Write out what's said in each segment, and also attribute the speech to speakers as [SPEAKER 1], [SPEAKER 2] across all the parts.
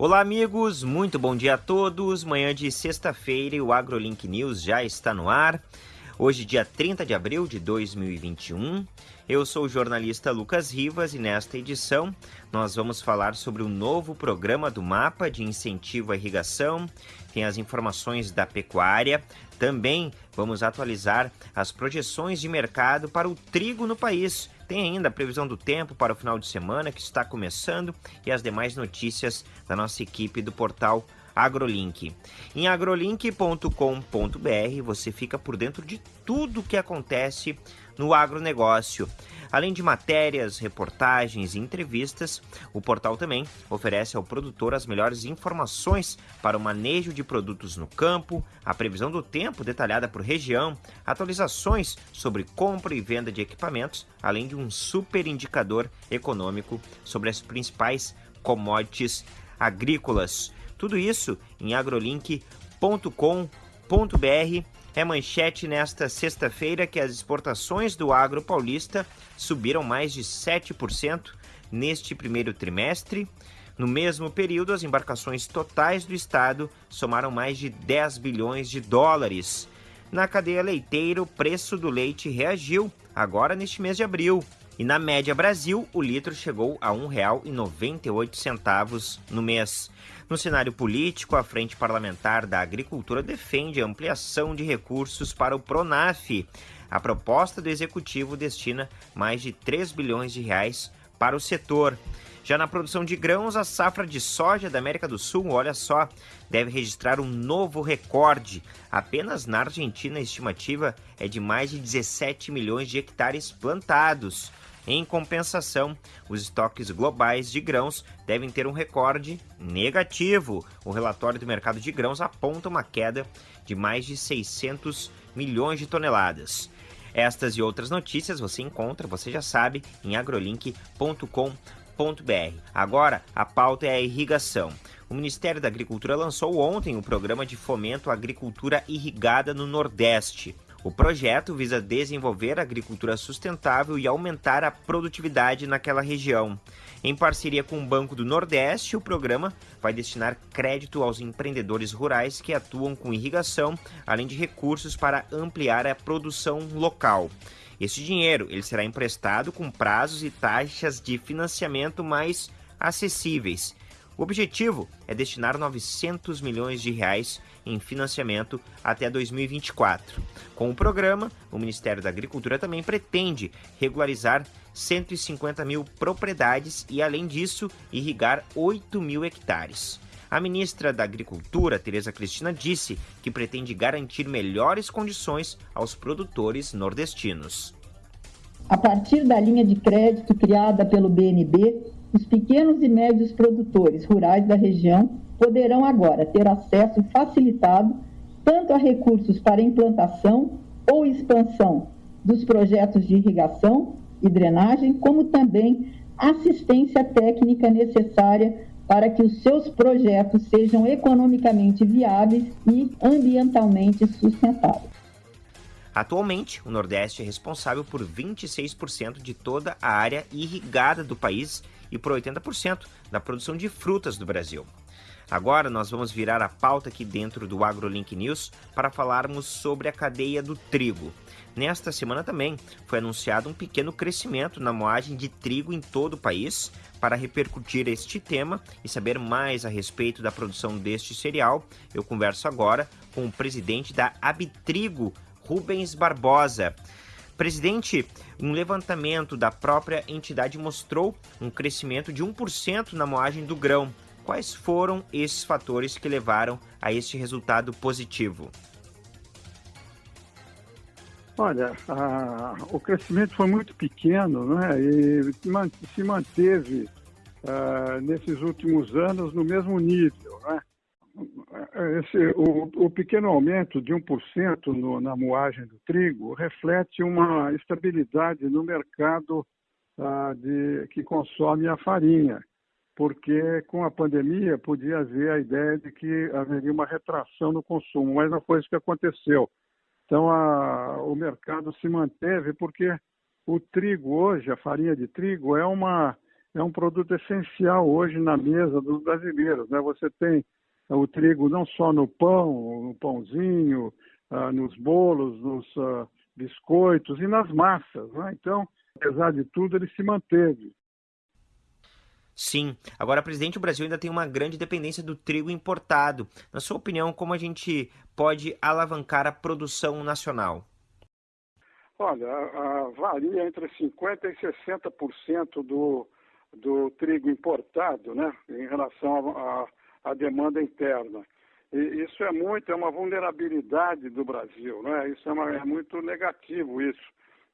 [SPEAKER 1] Olá, amigos, muito bom dia a todos. Manhã de sexta-feira o AgroLink News já está no ar. Hoje, dia 30 de abril de 2021. Eu sou o jornalista Lucas Rivas e nesta edição nós vamos falar sobre o novo programa do Mapa de Incentivo à Irrigação, tem as informações da pecuária, também vamos atualizar as projeções de mercado para o trigo no país. Tem ainda a previsão do tempo para o final de semana que está começando e as demais notícias da nossa equipe do portal AgroLink. Em agrolink.com.br você fica por dentro de tudo o que acontece no agronegócio. Além de matérias, reportagens e entrevistas, o portal também oferece ao produtor as melhores informações para o manejo de produtos no campo, a previsão do tempo detalhada por região, atualizações sobre compra e venda de equipamentos, além de um super indicador econômico sobre as principais commodities agrícolas. Tudo isso em agrolink.com.br. É manchete nesta sexta-feira que as exportações do agro paulista subiram mais de 7% neste primeiro trimestre. No mesmo período, as embarcações totais do estado somaram mais de 10 bilhões de dólares. Na cadeia leiteira, o preço do leite reagiu agora neste mês de abril. E na média Brasil, o litro chegou a R$ 1,98 no mês. No cenário político, a Frente Parlamentar da Agricultura defende a ampliação de recursos para o Pronaf. A proposta do executivo destina mais de 3 bilhões de reais para o setor. Já na produção de grãos, a safra de soja da América do Sul, olha só, deve registrar um novo recorde. Apenas na Argentina a estimativa é de mais de 17 milhões de hectares plantados. Em compensação, os estoques globais de grãos devem ter um recorde negativo. O relatório do mercado de grãos aponta uma queda de mais de 600 milhões de toneladas. Estas e outras notícias você encontra, você já sabe, em agrolink.com.br. Agora, a pauta é a irrigação. O Ministério da Agricultura lançou ontem o programa de fomento à agricultura irrigada no Nordeste. O projeto visa desenvolver a agricultura sustentável e aumentar a produtividade naquela região. Em parceria com o Banco do Nordeste, o programa vai destinar crédito aos empreendedores rurais que atuam com irrigação, além de recursos para ampliar a produção local. Esse dinheiro ele será emprestado com prazos e taxas de financiamento mais acessíveis o objetivo é destinar 900 milhões de reais em financiamento até 2024. Com o programa, o Ministério da Agricultura também pretende regularizar 150 mil propriedades e, além disso, irrigar 8 mil hectares. A ministra da Agricultura, Tereza Cristina, disse que pretende garantir melhores condições aos produtores nordestinos.
[SPEAKER 2] A partir da linha de crédito criada pelo BNB, os pequenos e médios produtores rurais da região poderão agora ter acesso facilitado tanto a recursos para implantação ou expansão dos projetos de irrigação e drenagem, como também assistência técnica necessária para que os seus projetos sejam economicamente viáveis e ambientalmente sustentáveis.
[SPEAKER 1] Atualmente, o Nordeste é responsável por 26% de toda a área irrigada do país e por 80% da produção de frutas do Brasil. Agora nós vamos virar a pauta aqui dentro do AgroLink News para falarmos sobre a cadeia do trigo. Nesta semana também foi anunciado um pequeno crescimento na moagem de trigo em todo o país. Para repercutir este tema e saber mais a respeito da produção deste cereal, eu converso agora com o presidente da Abitrigo, Rubens Barbosa. Presidente, um levantamento da própria entidade mostrou um crescimento de 1% na moagem do grão. Quais foram esses fatores que levaram a este resultado positivo?
[SPEAKER 3] Olha, a, o crescimento foi muito pequeno né, e se manteve uh, nesses últimos anos no mesmo nível. Né? Esse, o, o, pequeno aumento de 1% no, na moagem do trigo reflete uma estabilidade no mercado ah, de, que consome a farinha, porque com a pandemia podia haver a ideia de que haveria uma retração no consumo, mas não foi isso que aconteceu. Então a, o mercado se manteve porque o trigo hoje, a farinha de trigo, é uma, é um produto essencial hoje na mesa dos brasileiros. Né? Você tem o trigo não só no pão, no pãozinho, uh, nos bolos, nos uh, biscoitos e nas massas. Né? Então, apesar de tudo, ele se manteve.
[SPEAKER 1] Sim. Agora, presidente, o Brasil ainda tem uma grande dependência do trigo importado. Na sua opinião, como a gente pode alavancar a produção nacional?
[SPEAKER 3] Olha, a, varia entre 50% e 60% do, do trigo importado, né, em relação à demanda interna. E isso é muito, é uma vulnerabilidade do Brasil, né? Isso é, uma, é muito negativo isso,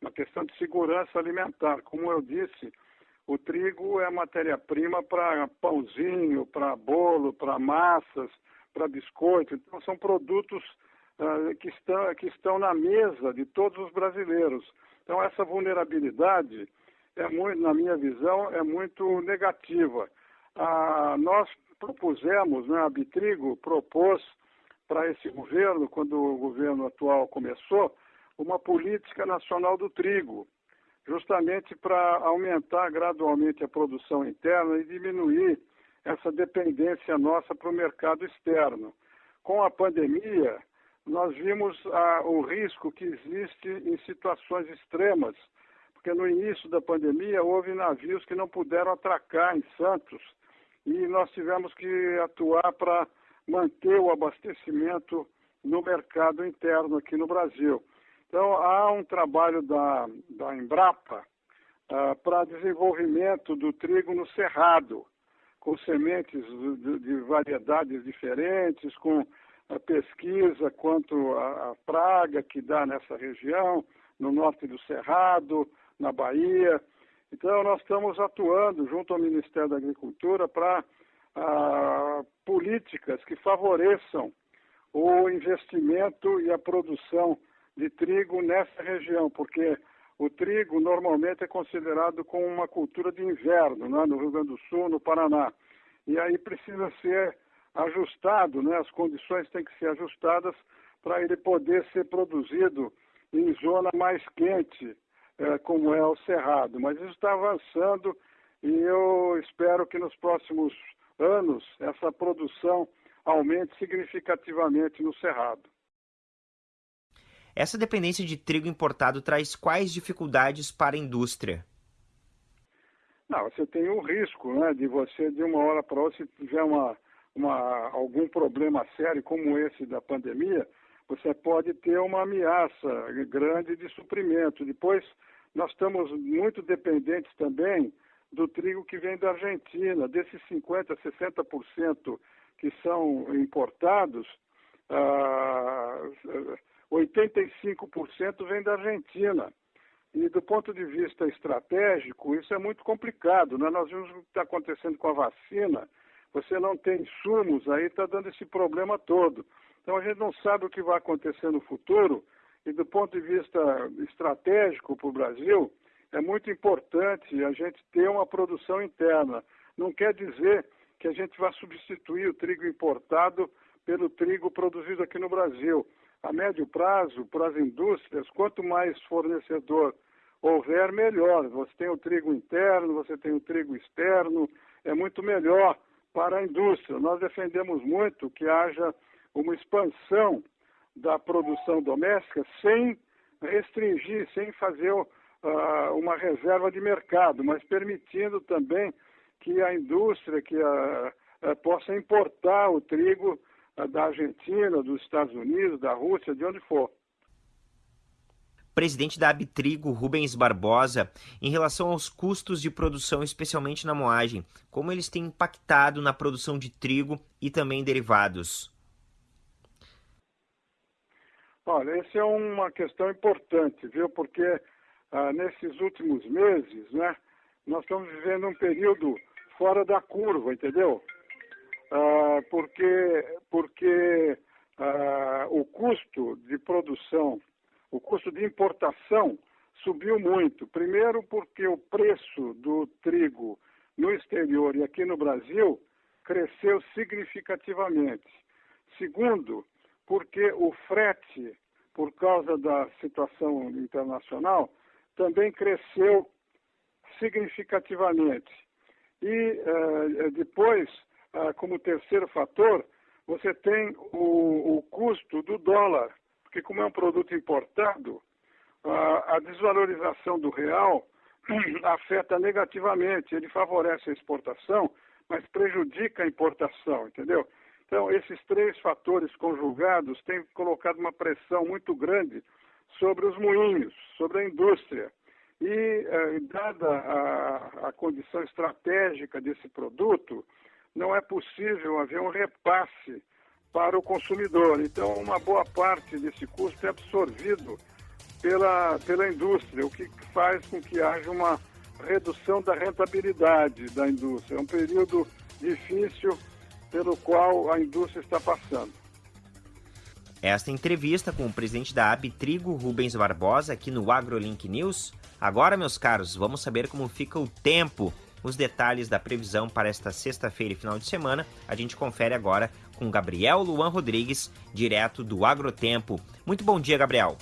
[SPEAKER 3] uma questão de segurança alimentar. Como eu disse, o trigo é matéria-prima para pãozinho, para bolo, para massas, para biscoito. Então, são produtos uh, que, estão, que estão na mesa de todos os brasileiros. Então, essa vulnerabilidade, é muito, na minha visão, é muito negativa. Uh, nós propusemos, né, a Bitrigo propôs para esse governo, quando o governo atual começou, uma política nacional do trigo justamente para aumentar gradualmente a produção interna e diminuir essa dependência nossa para o mercado externo. Com a pandemia, nós vimos ah, o risco que existe em situações extremas, porque no início da pandemia houve navios que não puderam atracar em Santos e nós tivemos que atuar para manter o abastecimento no mercado interno aqui no Brasil. Então, há um trabalho da, da Embrapa uh, para desenvolvimento do trigo no cerrado, com sementes de, de variedades diferentes, com a pesquisa quanto à praga que dá nessa região, no norte do Cerrado, na Bahia. Então, nós estamos atuando junto ao Ministério da Agricultura para uh, políticas que favoreçam o investimento e a produção de trigo nessa região, porque o trigo normalmente é considerado como uma cultura de inverno, né, no Rio Grande do Sul, no Paraná. E aí precisa ser ajustado, né, as condições têm que ser ajustadas para ele poder ser produzido em zona mais quente, é, como é o Cerrado. Mas isso está avançando e eu espero que nos próximos anos essa produção aumente significativamente no Cerrado.
[SPEAKER 1] Essa dependência de trigo importado traz quais dificuldades para a indústria?
[SPEAKER 3] Não, você tem o risco né, de você, de uma hora para outra, se tiver uma, uma, algum problema sério como esse da pandemia, você pode ter uma ameaça grande de suprimento. Depois, nós estamos muito dependentes também do trigo que vem da Argentina. Desses 50%, 60% que são importados, ah, 85% vem da Argentina. E do ponto de vista estratégico, isso é muito complicado. Né? Nós vimos o que está acontecendo com a vacina. Você não tem insumos, aí está dando esse problema todo. Então a gente não sabe o que vai acontecer no futuro. E do ponto de vista estratégico para o Brasil, é muito importante a gente ter uma produção interna. Não quer dizer que a gente vai substituir o trigo importado pelo trigo produzido aqui no Brasil a médio prazo, para as indústrias, quanto mais fornecedor houver, melhor. Você tem o trigo interno, você tem o trigo externo, é muito melhor para a indústria. Nós defendemos muito que haja uma expansão da produção doméstica sem restringir, sem fazer uh, uma reserva de mercado, mas permitindo também que a indústria que uh, possa importar o trigo da Argentina, dos Estados Unidos, da Rússia, de onde for.
[SPEAKER 1] Presidente da Abitrigo, Rubens Barbosa, em relação aos custos de produção, especialmente na moagem, como eles têm impactado na produção de trigo e também derivados?
[SPEAKER 3] Olha, essa é uma questão importante, viu? Porque ah, nesses últimos meses, né, nós estamos vivendo um período fora da curva, entendeu? Ah, porque, porque ah, o custo de produção, o custo de importação subiu muito. Primeiro, porque o preço do trigo no exterior e aqui no Brasil cresceu significativamente. Segundo, porque o frete, por causa da situação internacional, também cresceu significativamente. E uh, depois, como terceiro fator, você tem o, o, custo do dólar, porque como é um produto importado, uh, a desvalorização do real afeta negativamente. Ele favorece a exportação, mas prejudica a importação, entendeu? Então, esses três fatores conjugados têm colocado uma pressão muito grande sobre os moinhos, sobre a indústria. E, eh, dada a, a condição estratégica desse produto, não é possível haver um repasse para o consumidor. Então, uma boa parte desse custo é absorvido pela, pela indústria, o que faz com que haja uma redução da rentabilidade da indústria. É um período difícil pelo qual a indústria está passando.
[SPEAKER 1] Esta entrevista com o presidente da Abitrigo, Rubens Barbosa, aqui no AgroLink News. Agora, meus caros, vamos saber como fica o tempo. Os detalhes da previsão para esta sexta-feira e final de semana a gente confere agora com Gabriel Luan Rodrigues, direto do Agrotempo. Muito bom dia, Gabriel.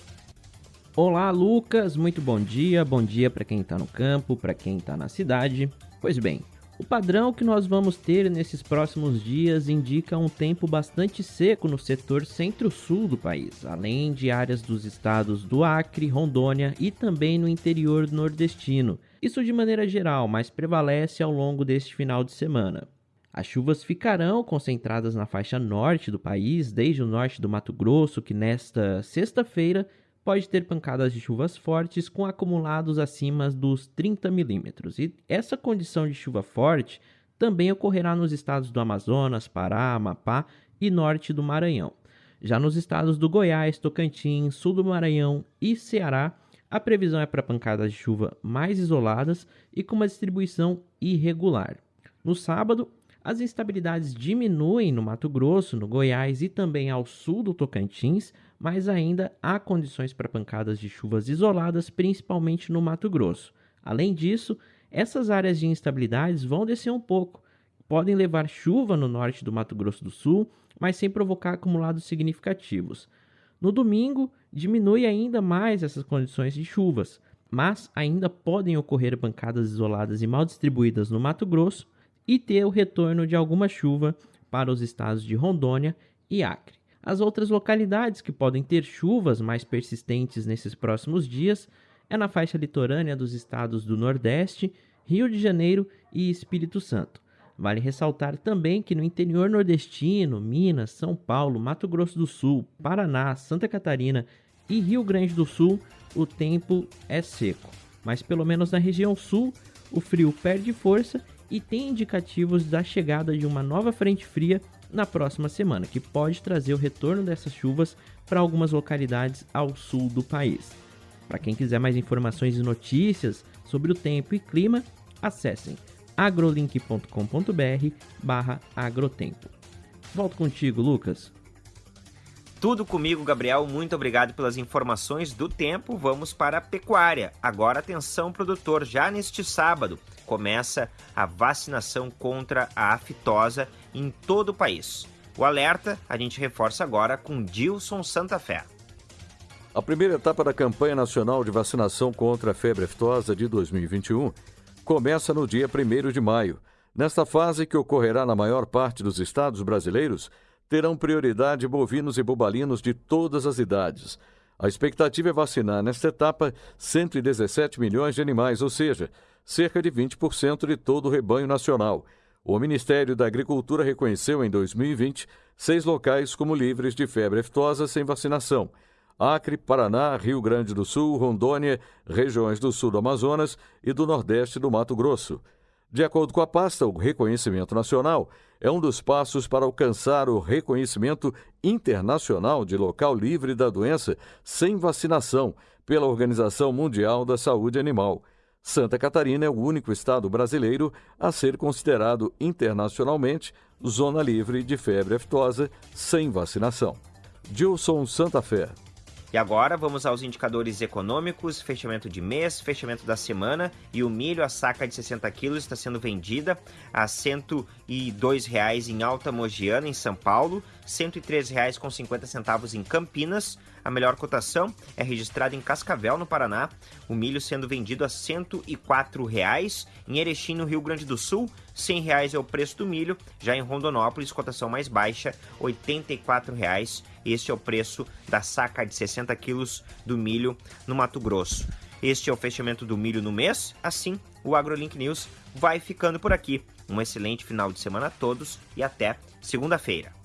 [SPEAKER 4] Olá, Lucas. Muito bom dia. Bom dia para quem está no campo, para quem está na cidade. Pois bem, o padrão que nós vamos ter nesses próximos dias indica um tempo bastante seco no setor centro-sul do país, além de áreas dos estados do Acre, Rondônia e também no interior nordestino. Isso de maneira geral, mas prevalece ao longo deste final de semana. As chuvas ficarão concentradas na faixa norte do país, desde o norte do Mato Grosso, que nesta sexta-feira pode ter pancadas de chuvas fortes com acumulados acima dos 30 milímetros. E essa condição de chuva forte também ocorrerá nos estados do Amazonas, Pará, Amapá e norte do Maranhão. Já nos estados do Goiás, Tocantins, sul do Maranhão e Ceará, a previsão é para pancadas de chuva mais isoladas e com uma distribuição irregular. No sábado, as instabilidades diminuem no Mato Grosso, no Goiás e também ao sul do Tocantins, mas ainda há condições para pancadas de chuvas isoladas, principalmente no Mato Grosso. Além disso, essas áreas de instabilidades vão descer um pouco. Podem levar chuva no norte do Mato Grosso do Sul, mas sem provocar acumulados significativos. No domingo, diminui ainda mais essas condições de chuvas, mas ainda podem ocorrer pancadas isoladas e mal distribuídas no Mato Grosso, e ter o retorno de alguma chuva para os estados de Rondônia e Acre. As outras localidades que podem ter chuvas mais persistentes nesses próximos dias é na faixa litorânea dos estados do Nordeste, Rio de Janeiro e Espírito Santo. Vale ressaltar também que no interior nordestino, Minas, São Paulo, Mato Grosso do Sul, Paraná, Santa Catarina e Rio Grande do Sul, o tempo é seco. Mas pelo menos na região sul, o frio perde força e tem indicativos da chegada de uma nova frente fria na próxima semana, que pode trazer o retorno dessas chuvas para algumas localidades ao sul do país. Para quem quiser mais informações e notícias sobre o tempo e clima, acessem agrolink.com.br/agrotempo. Volto contigo, Lucas.
[SPEAKER 1] Tudo comigo, Gabriel. Muito obrigado pelas informações do tempo. Vamos para a pecuária. Agora, atenção, produtor, já neste sábado começa a vacinação contra a aftosa em todo o país. O alerta a gente reforça agora com Dilson Santa Fé.
[SPEAKER 5] A primeira etapa da campanha nacional de vacinação contra a febre aftosa de 2021 começa no dia 1 de maio. Nesta fase, que ocorrerá na maior parte dos estados brasileiros, terão prioridade bovinos e bubalinos de todas as idades. A expectativa é vacinar nesta etapa 117 milhões de animais, ou seja, cerca de 20% de todo o rebanho nacional. O Ministério da Agricultura reconheceu em 2020 seis locais como livres de febre aftosa sem vacinação. Acre, Paraná, Rio Grande do Sul, Rondônia, regiões do sul do Amazonas e do nordeste do Mato Grosso. De acordo com a pasta, o reconhecimento nacional é um dos passos para alcançar o reconhecimento internacional de local livre da doença sem vacinação pela Organização Mundial da Saúde Animal. Santa Catarina é o único estado brasileiro a ser considerado internacionalmente zona livre de febre aftosa sem vacinação. Gilson Santa Fé.
[SPEAKER 1] E agora vamos aos indicadores econômicos, fechamento de mês, fechamento da semana e o milho, a saca de 60 quilos, está sendo vendida a R$ 102,00 em Alta Mogiana, em São Paulo, R$ 103,50 em Campinas, A melhor cotação é registrada em Cascavel, no Paraná, o milho sendo vendido a 104 reais. Em Erechim, no Rio Grande do Sul, 100 reais é o preço do milho. Já em Rondonópolis, cotação mais baixa, 84 reais. Este é o preço da saca de 60 quilos do milho no Mato Grosso. Este é o fechamento do milho no mês. Assim, o AgroLink News vai ficando por aqui. Um excelente final de semana a todos e até segunda-feira.